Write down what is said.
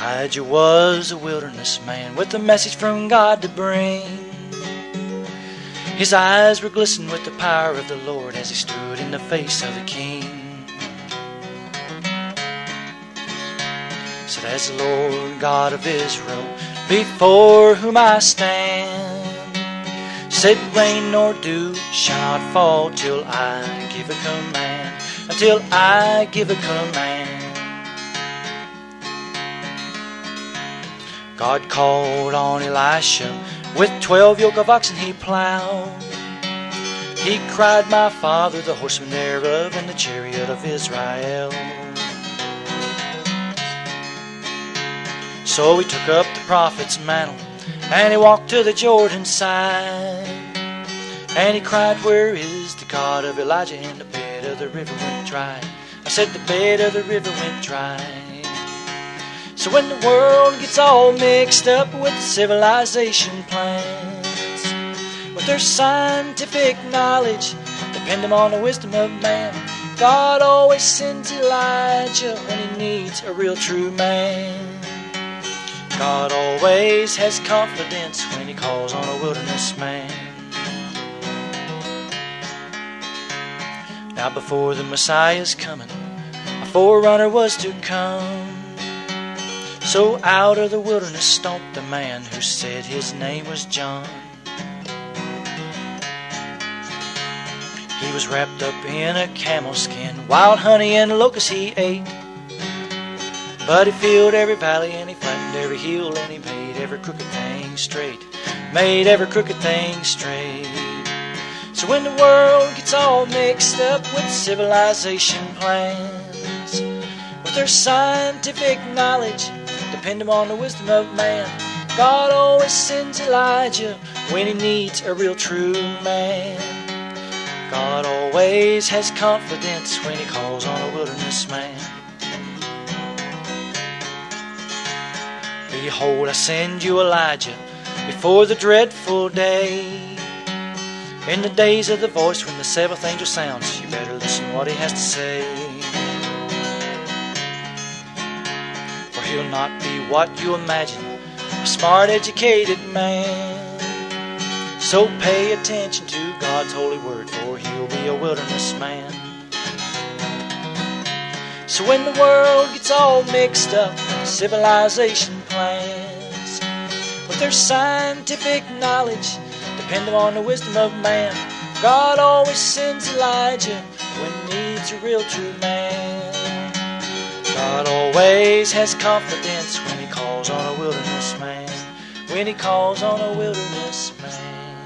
Elijah was a wilderness man with a message from God to bring. His eyes were glistening with the power of the Lord as he stood in the face of the king. Said, As the Lord God of Israel, before whom I stand, said, Rain nor dew shall not fall till I give a command, until I give a command. God called on Elisha with twelve yoke of oxen he plowed. He cried, My father, the horseman thereof, and the chariot of Israel. So he took up the prophet's mantle, and he walked to the Jordan side. And he cried, Where is the God of Elijah? And the bed of the river went dry. I said, The bed of the river went dry. So when the world gets all mixed up with civilization plans, with their scientific knowledge, depending on the wisdom of man, God always sends Elijah when he needs a real true man. God always has confidence when he calls on a wilderness man. Now before the Messiah's coming, a forerunner was to come. So out of the wilderness stomped the man who said his name was John. He was wrapped up in a camel skin, wild honey and locusts he ate. But he filled every valley and he flattened every hill and he made every crooked thing straight. Made every crooked thing straight. So when the world gets all mixed up with civilization plans, with their scientific knowledge, depending on the wisdom of man. God always sends Elijah when he needs a real true man. God always has confidence when he calls on a wilderness man. Behold, I send you Elijah before the dreadful day. In the days of the voice when the seventh angel sounds, you better listen what he has to say. He'll not be what you imagine a smart, educated man. So pay attention to God's holy word, for he'll be a wilderness man. So when the world gets all mixed up, civilization plans, with their scientific knowledge, depending on the wisdom of man, God always sends Elijah when he needs a real true man. God always has confidence when he calls on a wilderness man. When he calls on a wilderness man.